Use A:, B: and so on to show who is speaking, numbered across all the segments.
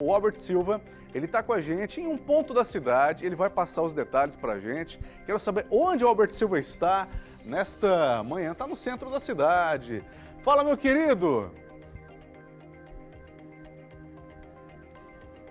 A: O Albert Silva, ele está com a gente em um ponto da cidade, ele vai passar os detalhes para a gente. Quero saber onde o Albert Silva está nesta manhã, está no centro da cidade. Fala, meu querido!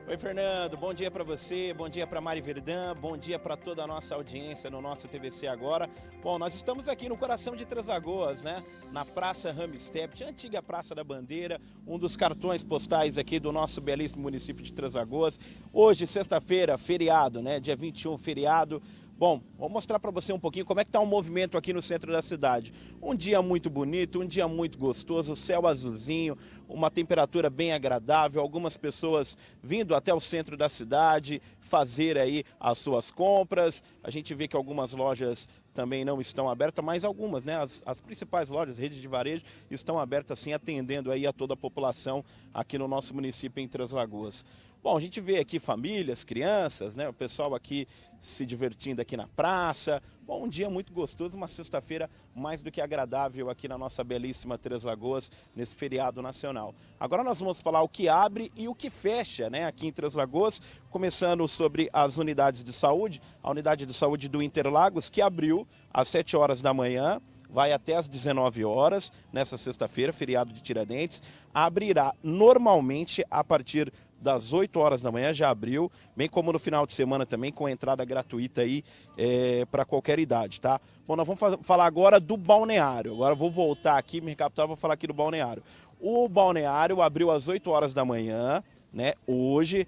B: Oi, Fernando. Bom dia para você, bom dia para Mari Verdão, bom dia para toda a nossa audiência no nosso TVC agora. Bom, nós estamos aqui no coração de Três Lagoas, né? Na Praça Ramstedt, antiga Praça da Bandeira, um dos cartões postais aqui do nosso belíssimo município de Três Lagoas. Hoje, sexta-feira, feriado, né? Dia 21, feriado. Bom, vou mostrar para você um pouquinho como é que está o movimento aqui no centro da cidade. Um dia muito bonito, um dia muito gostoso, céu azulzinho, uma temperatura bem agradável, algumas pessoas vindo até o centro da cidade fazer aí as suas compras. A gente vê que algumas lojas também não estão abertas, mas algumas, né? As, as principais lojas, redes de varejo, estão abertas assim, atendendo aí a toda a população aqui no nosso município em Três Lagoas. Bom, a gente vê aqui famílias, crianças, né? O pessoal aqui se divertindo aqui na praça. Bom, um dia muito gostoso, uma sexta-feira mais do que agradável aqui na nossa belíssima Três Lagoas, nesse feriado nacional. Agora nós vamos falar o que abre e o que fecha, né, aqui em Três Lagoas, começando sobre as unidades de saúde. A unidade de saúde do Interlagos, que abriu às 7 horas da manhã, vai até às 19 horas, nessa sexta-feira, feriado de Tiradentes, abrirá normalmente a partir das 8 horas da manhã, já abriu, bem como no final de semana também, com entrada gratuita aí é, para qualquer idade, tá? Bom, nós vamos falar agora do balneário. Agora vou voltar aqui, me recapitular, vou falar aqui do balneário. O balneário abriu às 8 horas da manhã, né? Hoje,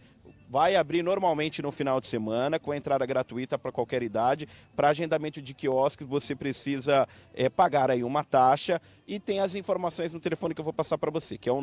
B: vai abrir normalmente no final de semana, com entrada gratuita para qualquer idade. Para agendamento de quiosques, você precisa é, pagar aí uma taxa e tem as informações no telefone que eu vou passar para você, que é o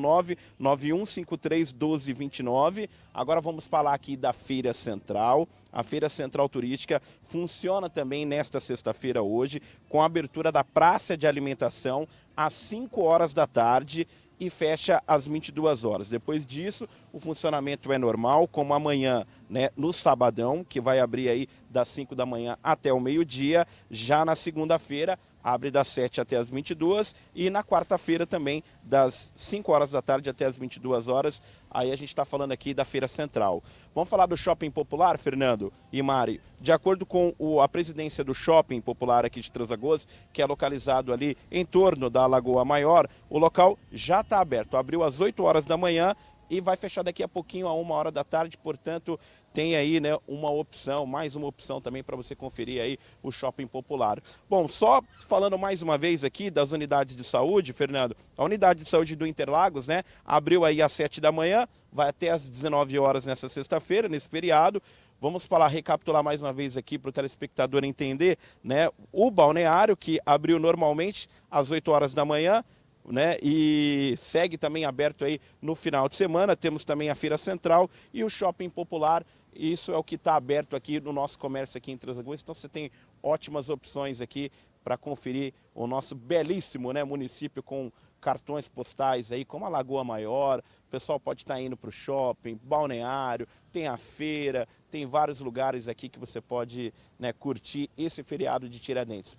B: 991531229. Agora vamos falar aqui da Feira Central. A Feira Central Turística funciona também nesta sexta-feira hoje, com a abertura da praça de alimentação às 5 horas da tarde e fecha às 22 horas. Depois disso, o funcionamento é normal, como amanhã, né, no sabadão, que vai abrir aí das 5 da manhã até o meio-dia. Já na segunda-feira, abre das 7 até as 22 e na quarta-feira também das 5 horas da tarde até as 22 horas. Aí a gente está falando aqui da Feira Central. Vamos falar do Shopping Popular, Fernando e Mari? De acordo com o, a presidência do Shopping Popular aqui de Transagoas, que é localizado ali em torno da Lagoa Maior, o local já está aberto. Abriu às 8 horas da manhã e vai fechar daqui a pouquinho, a uma hora da tarde, portanto, tem aí né, uma opção, mais uma opção também para você conferir aí o Shopping Popular. Bom, só falando mais uma vez aqui das unidades de saúde, Fernando, a unidade de saúde do Interlagos, né, abriu aí às 7 da manhã, vai até às 19 horas nessa sexta-feira, nesse feriado, Vamos falar, recapitular mais uma vez aqui para o telespectador entender, né? O balneário que abriu normalmente às 8 horas da manhã, né? E segue também aberto aí no final de semana. Temos também a Feira Central e o Shopping Popular. Isso é o que está aberto aqui no nosso comércio aqui em Transagoas. Então você tem ótimas opções aqui para conferir o nosso belíssimo né, município com cartões postais aí, como a Lagoa Maior. O pessoal pode estar tá indo para o shopping, balneário, tem a feira, tem vários lugares aqui que você pode né, curtir esse feriado de Tiradentes.